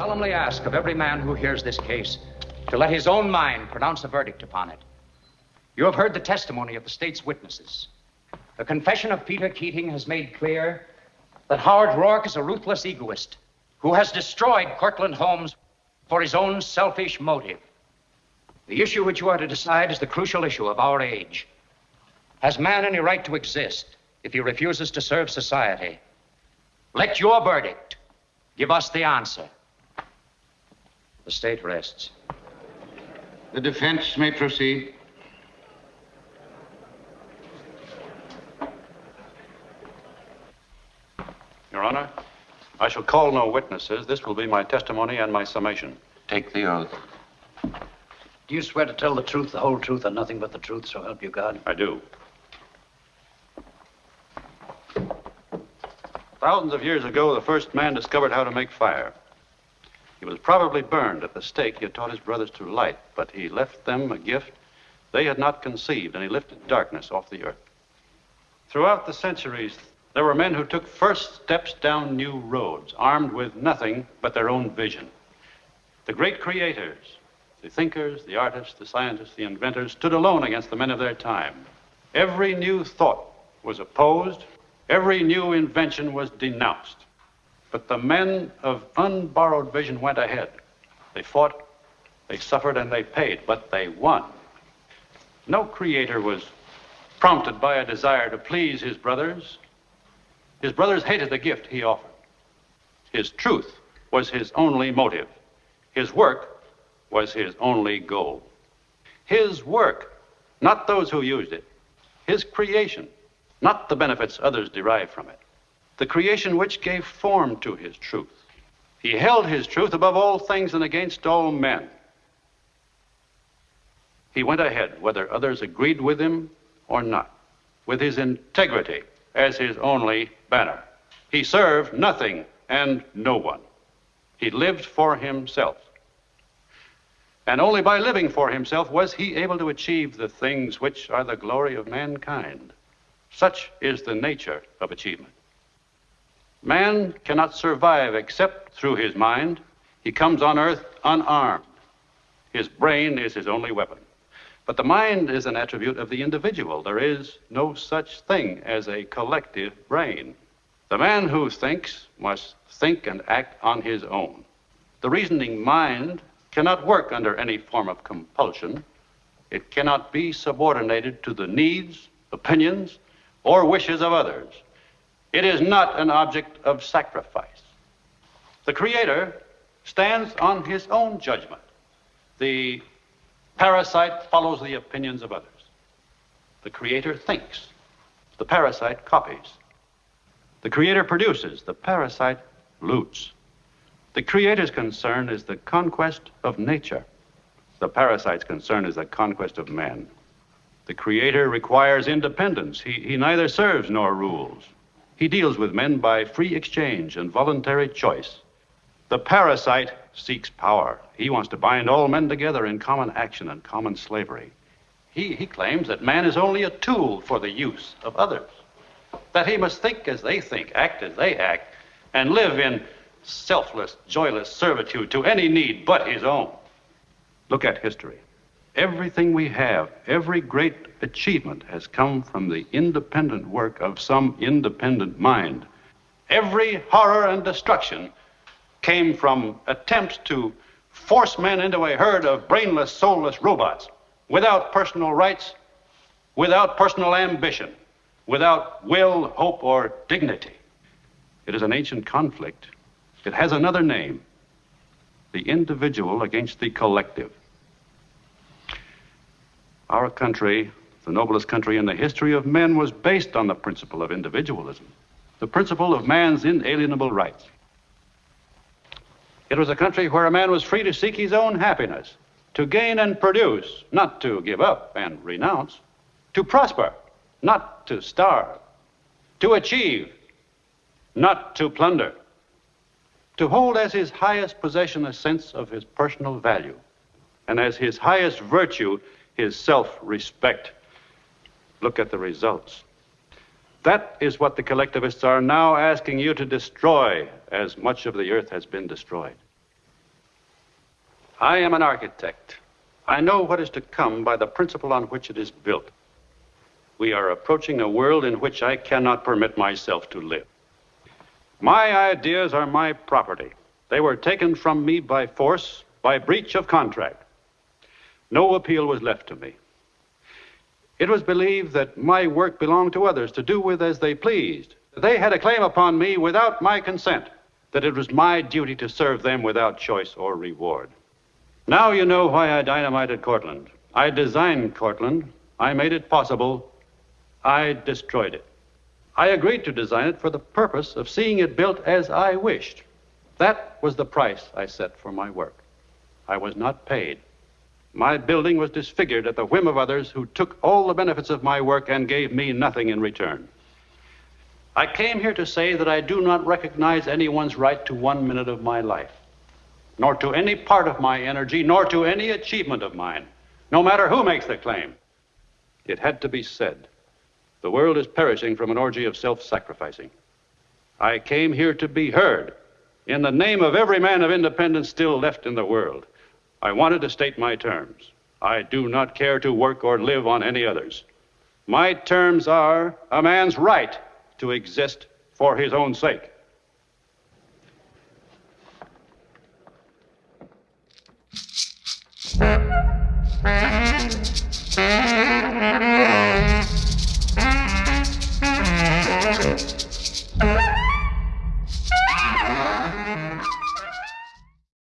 solemnly ask of every man who hears this case to let his own mind pronounce a verdict upon it. You have heard the testimony of the state's witnesses. The confession of Peter Keating has made clear that Howard Roark is a ruthless egoist who has destroyed Cortlandt Homes for his own selfish motive. The issue which you are to decide is the crucial issue of our age. Has man any right to exist if he refuses to serve society? Let your verdict give us the answer. The state rests. The defense may proceed. Your Honor, I shall call no witnesses. This will be my testimony and my summation. Take the oath. Do you swear to tell the truth, the whole truth, and nothing but the truth, so help you God? I do. Thousands of years ago, the first man discovered how to make fire. He was probably burned at the stake he had taught his brothers to light, but he left them a gift they had not conceived, and he lifted darkness off the earth. Throughout the centuries, there were men who took first steps down new roads, armed with nothing but their own vision. The great creators, the thinkers, the artists, the scientists, the inventors stood alone against the men of their time. Every new thought was opposed, every new invention was denounced. But the men of unborrowed vision went ahead. They fought, they suffered, and they paid, but they won. No creator was prompted by a desire to please his brothers. His brothers hated the gift he offered. His truth was his only motive. His work was his only goal. His work, not those who used it. His creation, not the benefits others derived from it. The creation which gave form to his truth. He held his truth above all things and against all men. He went ahead, whether others agreed with him or not, with his integrity as his only banner. He served nothing and no one. He lived for himself. And only by living for himself was he able to achieve the things which are the glory of mankind. Such is the nature of achievement. Man cannot survive except through his mind. He comes on earth unarmed. His brain is his only weapon. But the mind is an attribute of the individual. There is no such thing as a collective brain. The man who thinks must think and act on his own. The reasoning mind cannot work under any form of compulsion. It cannot be subordinated to the needs, opinions, or wishes of others. It is not an object of sacrifice. The Creator stands on his own judgment. The parasite follows the opinions of others. The Creator thinks. The parasite copies. The Creator produces. The parasite loots. The creator's concern is the conquest of nature. The parasite's concern is the conquest of man. The creator requires independence. He, he neither serves nor rules. He deals with men by free exchange and voluntary choice. The parasite seeks power. He wants to bind all men together in common action and common slavery. He, he claims that man is only a tool for the use of others, that he must think as they think, act as they act, and live in selfless, joyless servitude to any need but his own. Look at history. Everything we have, every great achievement has come from the independent work of some independent mind. Every horror and destruction came from attempts to force men into a herd of brainless, soulless robots without personal rights, without personal ambition, without will, hope, or dignity. It is an ancient conflict it has another name the individual against the collective. Our country, the noblest country in the history of men, was based on the principle of individualism, the principle of man's inalienable rights. It was a country where a man was free to seek his own happiness, to gain and produce, not to give up and renounce, to prosper, not to starve, to achieve, not to plunder to hold as his highest possession a sense of his personal value, and as his highest virtue, his self respect. Look at the results. That is what the collectivists are now asking you to destroy, as much of the earth has been destroyed. I am an architect. I know what is to come by the principle on which it is built. We are approaching a world in which I cannot permit myself to live. My ideas are my property. They were taken from me by force, by breach of contract. No appeal was left to me. It was believed that my work belonged to others to do with as they pleased. They had a claim upon me without my consent, that it was my duty to serve them without choice or reward. Now you know why I dynamited Cortlandt. I designed Cortlandt. I made it possible. I destroyed it. I agreed to design it for the purpose of seeing it built as I wished. That was the price I set for my work. I was not paid. My building was disfigured at the whim of others who took all the benefits of my work and gave me nothing in return. I came here to say that I do not recognize anyone's right to one minute of my life, nor to any part of my energy, nor to any achievement of mine, no matter who makes the claim. It had to be said. The world is perishing from an orgy of self sacrificing. I came here to be heard in the name of every man of independence still left in the world. I wanted to state my terms. I do not care to work or live on any others. My terms are a man's right to exist for his own sake.